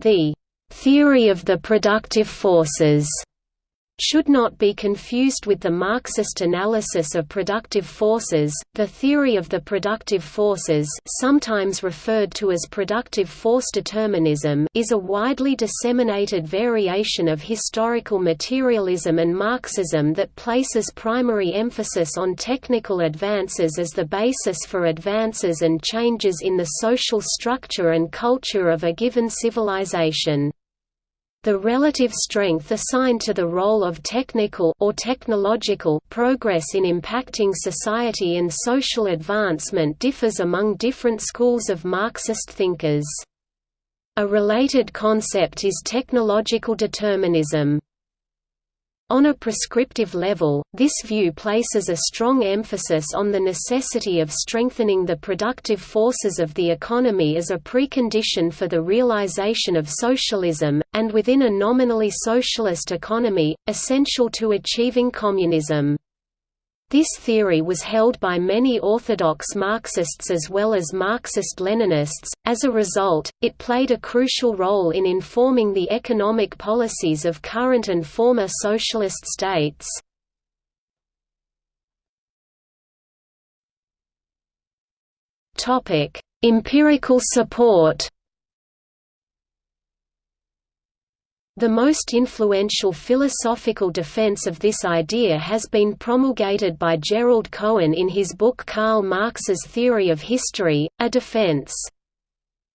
The theory of the productive forces should not be confused with the Marxist analysis of productive forces. The theory of the productive forces, sometimes referred to as productive force determinism, is a widely disseminated variation of historical materialism and Marxism that places primary emphasis on technical advances as the basis for advances and changes in the social structure and culture of a given civilization. The relative strength assigned to the role of technical or technological progress in impacting society and social advancement differs among different schools of Marxist thinkers. A related concept is technological determinism. On a prescriptive level, this view places a strong emphasis on the necessity of strengthening the productive forces of the economy as a precondition for the realization of socialism, and within a nominally socialist economy, essential to achieving communism. This theory was held by many orthodox Marxists as well as Marxist-Leninists, as a result, it played a crucial role in informing the economic policies of current and former socialist states. Empirical support The most influential philosophical defense of this idea has been promulgated by Gerald Cohen in his book Karl Marx's Theory of History, A Defense.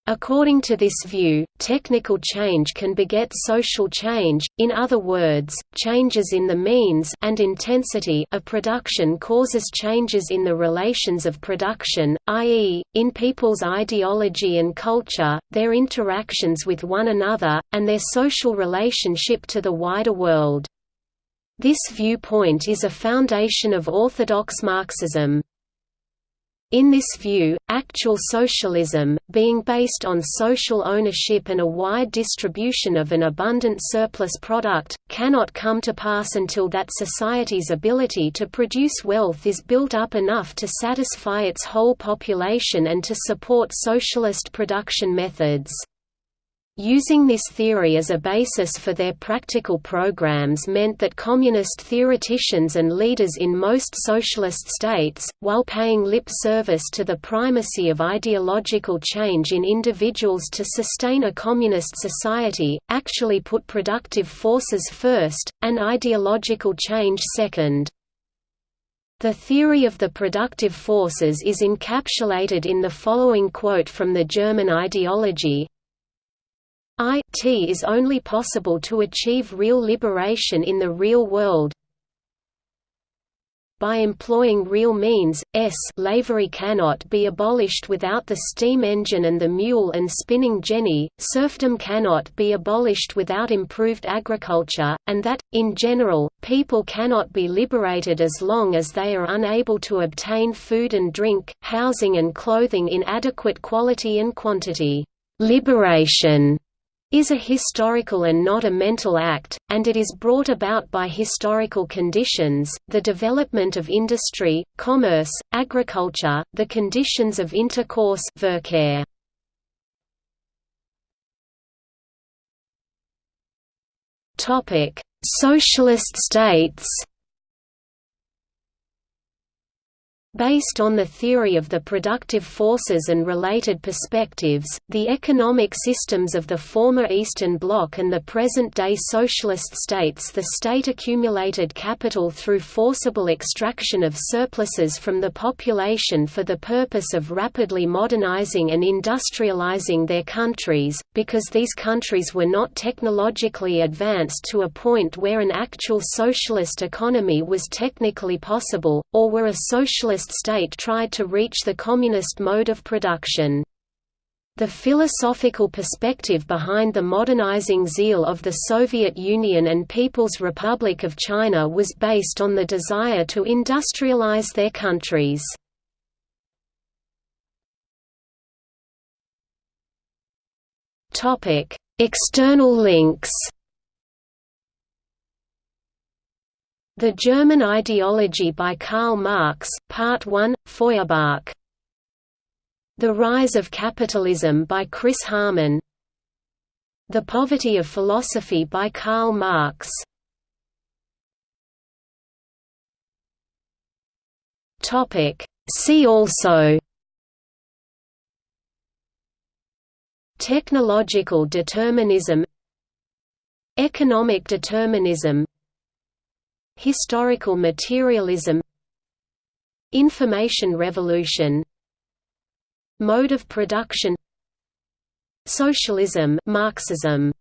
According to this view, technical change can beget social change, in other words, changes in the means and intensity of production causes changes in the relations of production, i.e., in people's ideology and culture, their interactions with one another, and their social relationship to the wider world. This viewpoint is a foundation of orthodox Marxism. In this view, actual socialism, being based on social ownership and a wide distribution of an abundant surplus product, cannot come to pass until that society's ability to produce wealth is built up enough to satisfy its whole population and to support socialist production methods. Using this theory as a basis for their practical programs meant that communist theoreticians and leaders in most socialist states, while paying lip service to the primacy of ideological change in individuals to sustain a communist society, actually put productive forces first, and ideological change second. The theory of the productive forces is encapsulated in the following quote from the German ideology, it is only possible to achieve real liberation in the real world by employing real means, s. Slavery cannot be abolished without the steam engine and the mule and spinning jenny, serfdom cannot be abolished without improved agriculture, and that, in general, people cannot be liberated as long as they are unable to obtain food and drink, housing and clothing in adequate quality and quantity. Liberation is a historical and not a mental act, and it is brought about by historical conditions, the development of industry, commerce, agriculture, the conditions of intercourse Verkehr. Socialist states Based on the theory of the productive forces and related perspectives, the economic systems of the former Eastern Bloc and the present-day socialist states the state accumulated capital through forcible extraction of surpluses from the population for the purpose of rapidly modernizing and industrializing their countries, because these countries were not technologically advanced to a point where an actual socialist economy was technically possible, or were a socialist state tried to reach the communist mode of production. The philosophical perspective behind the modernizing zeal of the Soviet Union and People's Republic of China was based on the desire to industrialize their countries. External links The German Ideology by Karl Marx, Part 1, Feuerbach. The Rise of Capitalism by Chris Harman. The Poverty of Philosophy by Karl Marx. Topic. See also. Technological determinism. Economic determinism Historical materialism Information revolution Mode of production Socialism Marxism